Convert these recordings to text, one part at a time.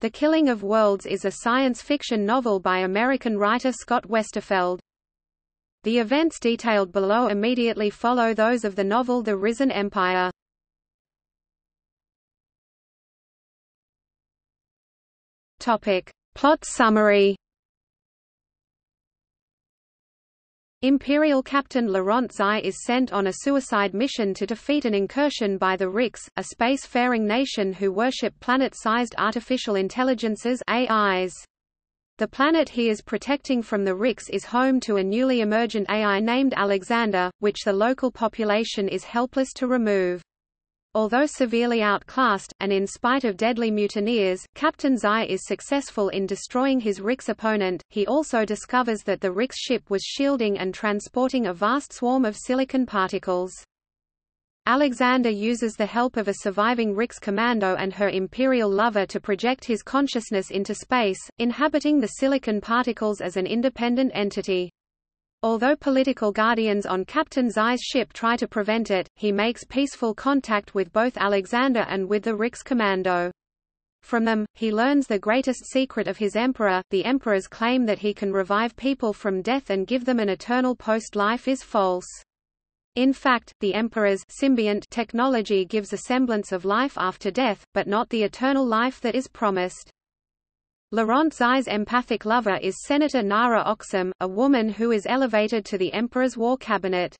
The Killing of Worlds is a science fiction novel by American writer Scott Westerfeld. The events detailed below immediately follow those of the novel The Risen Empire. Topic. Plot summary Imperial Captain Laurent Zai is sent on a suicide mission to defeat an incursion by the Rix, a space-faring nation who worship planet-sized artificial intelligences AIs. The planet he is protecting from the Rix is home to a newly emergent AI named Alexander, which the local population is helpless to remove. Although severely outclassed, and in spite of deadly mutineers, Captain Zai is successful in destroying his Rix opponent. He also discovers that the Rix ship was shielding and transporting a vast swarm of silicon particles. Alexander uses the help of a surviving Rix commando and her Imperial lover to project his consciousness into space, inhabiting the silicon particles as an independent entity. Although political guardians on Captain Zai's ship try to prevent it, he makes peaceful contact with both Alexander and with the Rix commando. From them, he learns the greatest secret of his emperor, the emperor's claim that he can revive people from death and give them an eternal post-life is false. In fact, the emperor's symbiont technology gives a semblance of life after death, but not the eternal life that is promised. Laurent Zai's empathic lover is Senator Nara Oxum, a woman who is elevated to the Emperor's war cabinet.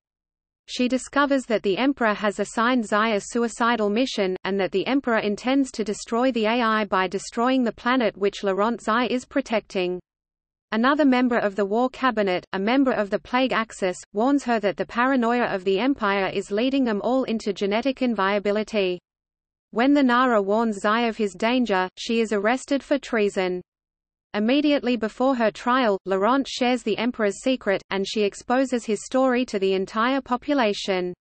She discovers that the Emperor has assigned Zai a suicidal mission, and that the Emperor intends to destroy the AI by destroying the planet which Laurent Zai is protecting. Another member of the War Cabinet, a member of the Plague Axis, warns her that the paranoia of the Empire is leading them all into genetic inviability. When the Nara warns Zai of his danger, she is arrested for treason. Immediately before her trial, Laurent shares the Emperor's secret, and she exposes his story to the entire population.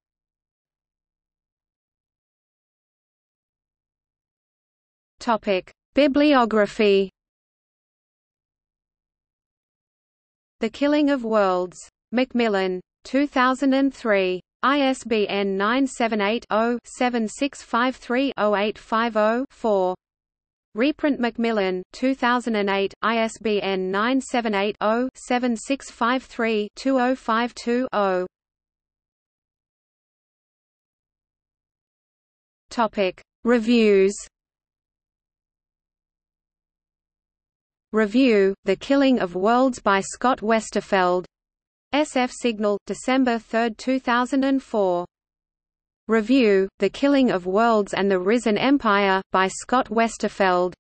Bibliography The Killing of Worlds. Macmillan. 2003. ISBN 978-0-7653-0850-4. Reprint Macmillan, 2008, ISBN 978-0-7653-2052-0. Topic. Reviews Review, The Killing of Worlds by Scott Westerfeld SF Signal, December 3, 2004. Review, The Killing of Worlds and the Risen Empire, by Scott Westerfeld.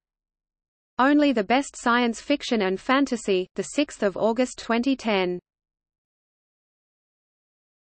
Only the Best Science Fiction and Fantasy, 6 August 2010.